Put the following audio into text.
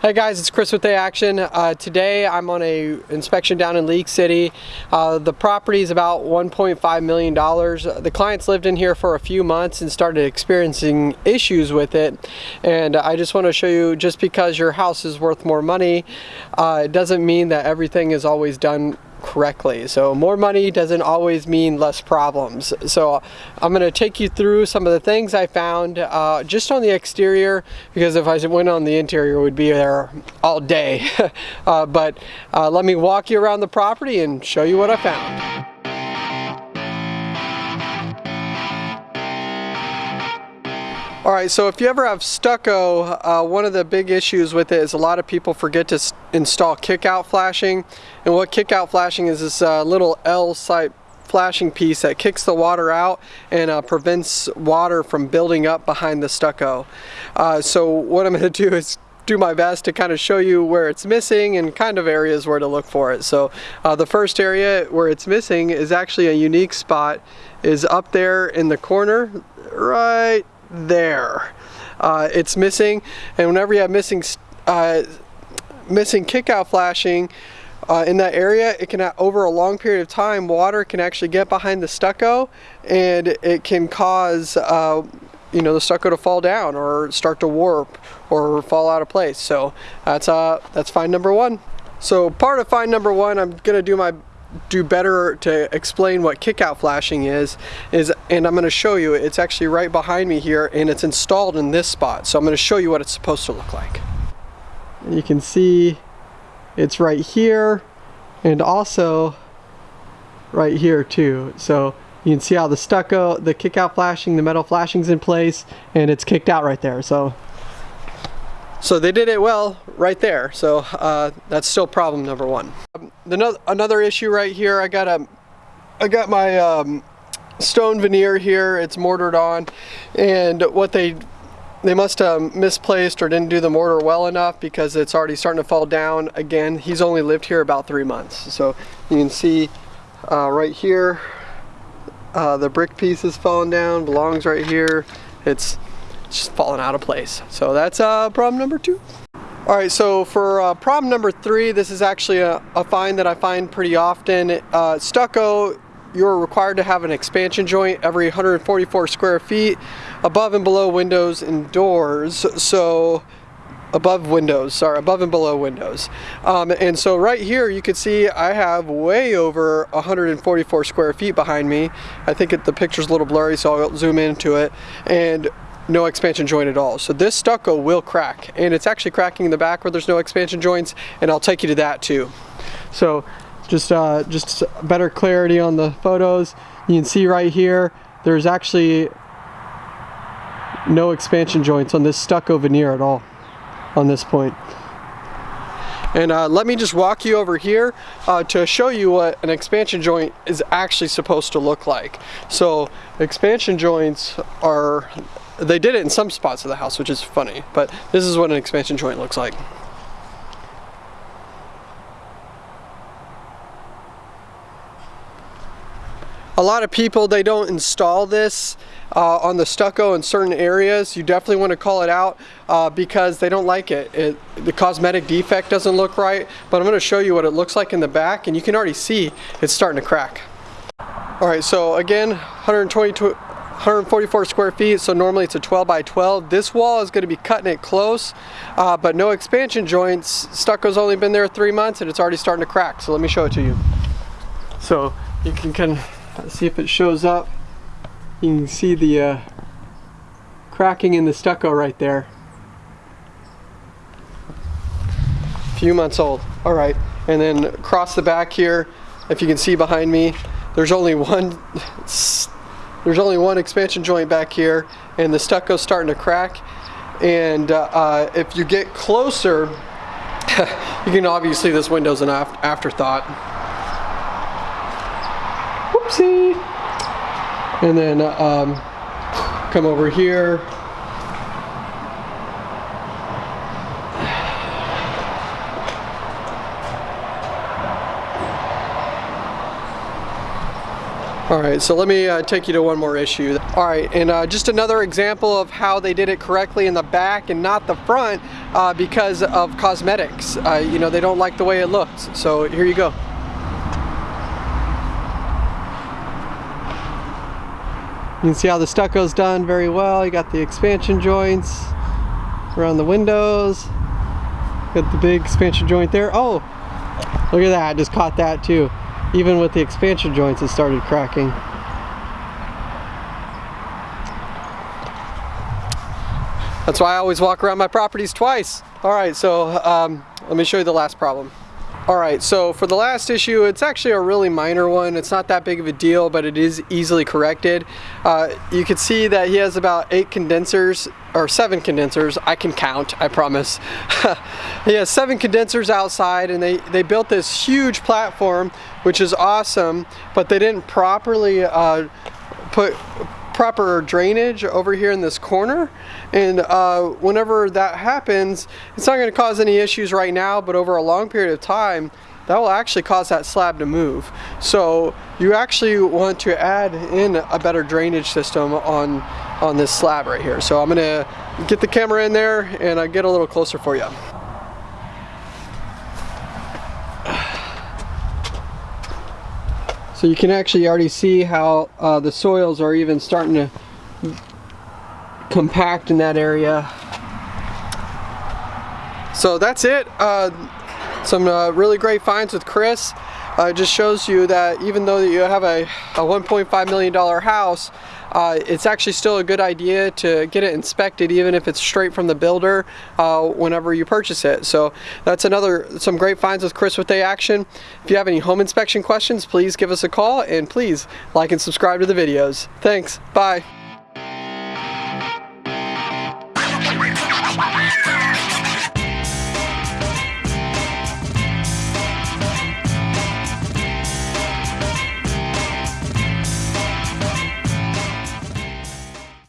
Hey guys, it's Chris with The Action. Uh, today I'm on a inspection down in League City. Uh, the property is about $1.5 million. The clients lived in here for a few months and started experiencing issues with it. And I just want to show you, just because your house is worth more money, uh, it doesn't mean that everything is always done correctly. So more money doesn't always mean less problems. So I'm going to take you through some of the things I found uh, just on the exterior because if I went on the interior we'd be there all day. uh, but uh, let me walk you around the property and show you what I found. All right, so if you ever have stucco, uh, one of the big issues with it is a lot of people forget to install kick-out flashing. And what kick-out flashing is this uh, little L-type flashing piece that kicks the water out and uh, prevents water from building up behind the stucco. Uh, so what I'm going to do is do my best to kind of show you where it's missing and kind of areas where to look for it. So uh, the first area where it's missing is actually a unique spot is up there in the corner right there. Uh, it's missing, and whenever you have missing uh, missing kick-out flashing uh, in that area, it can over a long period of time, water can actually get behind the stucco, and it can cause uh, you know the stucco to fall down or start to warp or fall out of place. So that's uh that's find number one. So part of find number one, I'm gonna do my do better to explain what kickout flashing is, is and I'm going to show you, it's actually right behind me here and it's installed in this spot. So I'm going to show you what it's supposed to look like. You can see it's right here and also right here too. So you can see how the stucco, the kickout flashing, the metal flashing's in place and it's kicked out right there. So so they did it well right there. So uh, that's still problem number one. The, another issue right here, I got a, I got my um, stone veneer here. It's mortared on, and what they they must have misplaced or didn't do the mortar well enough because it's already starting to fall down again. He's only lived here about three months. So you can see uh, right here, uh, the brick piece is falling down, belongs right here. It's just falling out of place. So that's uh, problem number two. All right, so for uh, problem number three, this is actually a, a find that I find pretty often. Uh, stucco, you're required to have an expansion joint every 144 square feet above and below windows and doors. So above windows, sorry, above and below windows. Um, and so right here you can see I have way over 144 square feet behind me. I think it, the picture's a little blurry so I'll zoom into it. And no expansion joint at all. So this stucco will crack and it's actually cracking in the back where there's no expansion joints and I'll take you to that too. So just, uh, just better clarity on the photos. You can see right here, there's actually no expansion joints on this stucco veneer at all on this point. And uh, let me just walk you over here uh, to show you what an expansion joint is actually supposed to look like. So expansion joints are they did it in some spots of the house, which is funny, but this is what an expansion joint looks like. A lot of people, they don't install this uh, on the stucco in certain areas. You definitely want to call it out uh, because they don't like it. it. The cosmetic defect doesn't look right, but I'm going to show you what it looks like in the back and you can already see it's starting to crack. All right, so again, 122, 144 square feet, so normally it's a 12 by 12. This wall is going to be cutting it close, uh, but no expansion joints. Stucco's only been there three months and it's already starting to crack, so let me show it to you. So you can kind of see if it shows up. You can see the uh, cracking in the stucco right there. A few months old. All right, and then across the back here, if you can see behind me, there's only one there's only one expansion joint back here and the stucco's starting to crack. And uh, uh, if you get closer, you can obviously this window's an afterthought. Whoopsie. And then uh, um, come over here. All right, so let me uh, take you to one more issue. All right, and uh, just another example of how they did it correctly in the back and not the front uh, because of cosmetics. Uh, you know, they don't like the way it looks. So here you go. You can see how the stucco's done very well. You got the expansion joints around the windows. Got the big expansion joint there. Oh, look at that, I just caught that too even with the expansion joints it started cracking. That's why I always walk around my properties twice. All right, so um, let me show you the last problem. All right, so for the last issue, it's actually a really minor one. It's not that big of a deal, but it is easily corrected. Uh, you can see that he has about eight condensers, or seven condensers. I can count, I promise. he has seven condensers outside, and they, they built this huge platform, which is awesome, but they didn't properly uh, put proper drainage over here in this corner. And uh, whenever that happens it's not going to cause any issues right now but over a long period of time that will actually cause that slab to move. So you actually want to add in a better drainage system on on this slab right here. So I'm gonna get the camera in there and I get a little closer for you So you can actually already see how uh, the soils are even starting to compact in that area. So that's it. Uh, some uh, really great finds with Chris. Uh, it just shows you that even though you have a, a $1.5 million house, uh, it's actually still a good idea to get it inspected even if it's straight from the builder uh, whenever you purchase it. So that's another, some great finds with Chris with A Action. If you have any home inspection questions, please give us a call and please like and subscribe to the videos. Thanks, bye.